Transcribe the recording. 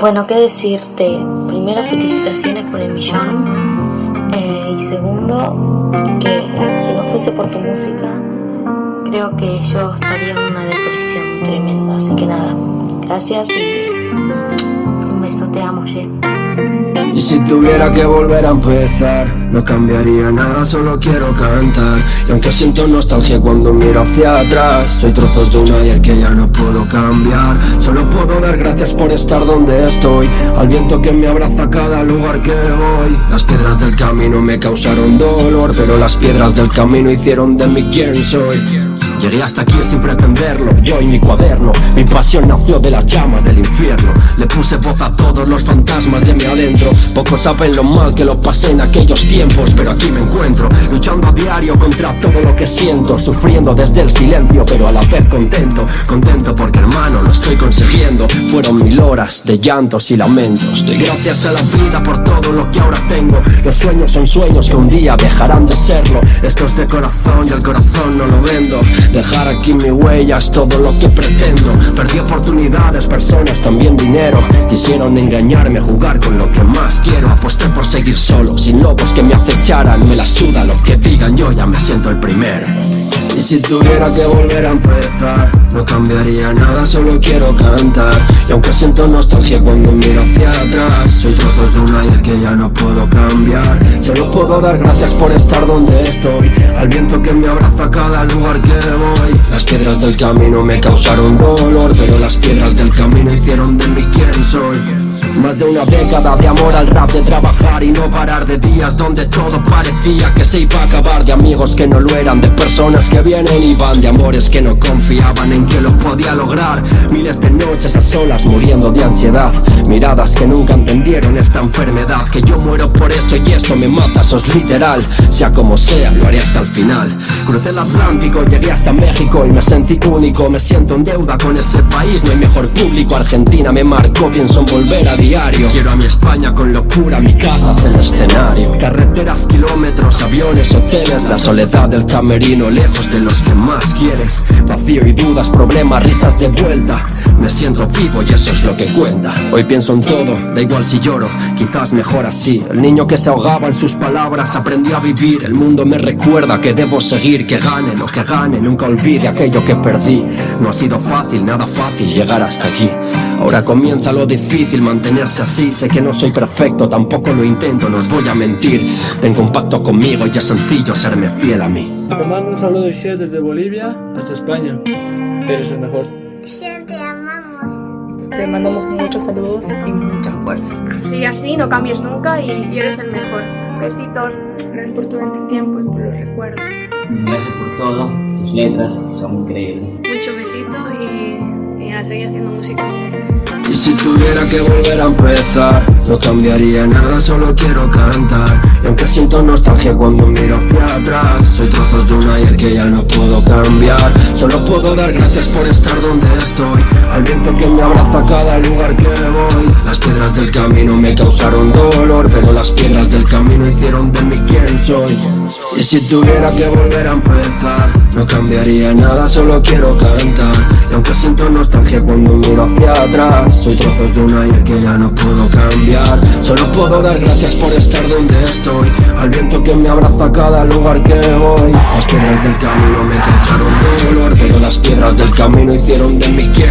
Bueno, qué decirte. Primero, felicitaciones por el millón. Eh, y segundo, que si no fuese por tu música, creo que yo estaría en una depresión tremenda. Así que nada, gracias y un beso. Te amo, Ye. Y si tuviera que volver a empezar No cambiaría nada, solo quiero cantar. Y aunque siento nostalgia cuando miro hacia atrás Soy trozos de un ayer que ya no puedo cambiar. Solo puedo dar gracias por estar donde estoy Al viento que me abraza cada lugar que voy. Las piedras del camino me causaron dolor Pero las piedras del camino hicieron de mí quien soy Llegué hasta aquí sin pretenderlo, yo y mi cuaderno Mi pasión nació de las llamas del infierno. Le puse voz a todos los fantasmas de mi adentro. Pocos saben lo mal que lo pasé en aquellos tiempos Pero aquí me encuentro, luchando a diario contra todo lo que siento Sufriendo desde el silencio, pero a la vez contento. Contento porque hermano, lo estoy consiguiendo. Fueron mil horas de llantos y lamentos. Doy gracias a la vida por todo lo que ahora tengo. Los sueños son sueños que un día dejarán de serlo. Esto es de corazón y el corazón no lo vendo Dejar aquí mi huella es todo lo que pretendo. Perdí oportunidades, personas, también dinero. Quisieron engañarme, jugar con lo que más quiero. Aposté por seguir solo, sin lobos que me acecharan. Me la suda lo que digan, yo ya me siento el primero y si tuviera que volver a empezar No cambiaría nada, solo quiero cantar. Y aunque siento nostalgia cuando miro hacia atrás Soy trozos de un ayer que ya no puedo cambiar. Solo puedo dar gracias por estar donde estoy. Al viento que me abraza a cada lugar que voy. Las piedras del camino me causaron dolor Pero las piedras del camino hicieron de una década de amor al rap, de trabajar y no parar de días donde todo parecía que se iba a acabar De amigos que no lo eran, de personas que vienen y van De amores que no confiaban en que lo podía lograr. Miles de noches a solas muriendo de ansiedad Miradas que nunca entendieron esta enfermedad Que yo muero por esto y esto me mata, eso es literal Sea como sea, lo haré hasta el final. Crucé el Atlántico, llegué hasta México y me sentí único Me siento en deuda con ese país, no hay mejor público Argentina me marcó, pienso en volver a diario Quiero a mi España con locura, mi casa es el escenario. Carreteras, kilómetros, aviones, hoteles La soledad del camerino, lejos de los que más quieres. Vacío y dudas, problemas, risas de vuelta Me siento vivo y eso es lo que cuenta. Hoy pienso en todo, da igual si lloro Quizás mejor así. El niño que se ahogaba en sus palabras aprendió a vivir. El mundo me recuerda que debo seguir Que gane lo que gane, nunca olvide aquello que perdí. No ha sido fácil, nada fácil llegar hasta aquí. Ahora comienza lo difícil, mantenerse así. Sé que no soy perfecto, tampoco lo intento, no os voy a mentir. Tengo un pacto conmigo y es sencillo serme fiel a mí. Te mando un saludo de desde Bolivia hasta España. Eres el mejor. Che, te mandamos muchos saludos y mucha fuerza. Sigue así, no cambies nunca y, y eres el mejor. Besitos. Gracias por todo este tiempo y por los recuerdos. Gracias por todo, tus letras son increíbles. Muchos besitos y, y a seguir haciendo música. Y si tuviera que volver a empezar No cambiaría nada, solo quiero cantar Y aunque siento nostalgia cuando miro hacia atrás Soy trozos de un ayer que ya no puedo Solo puedo dar gracias por estar donde estoy. Al viento que me abraza a cada lugar que voy. Las piedras del camino me causaron dolor Pero las piedras del camino hicieron de mí quien soy. Y si tuviera que volver a empezar No cambiaría nada, solo quiero cantar. Y aunque siento nostalgia cuando miro hacia atrás soy trozos de un ayer que ya no puedo cambiar. Solo puedo dar gracias por estar donde estoy Al viento que me abraza cada lugar que voy. Las piedras del camino me causaron dolor Pero las piedras del camino hicieron de mí quien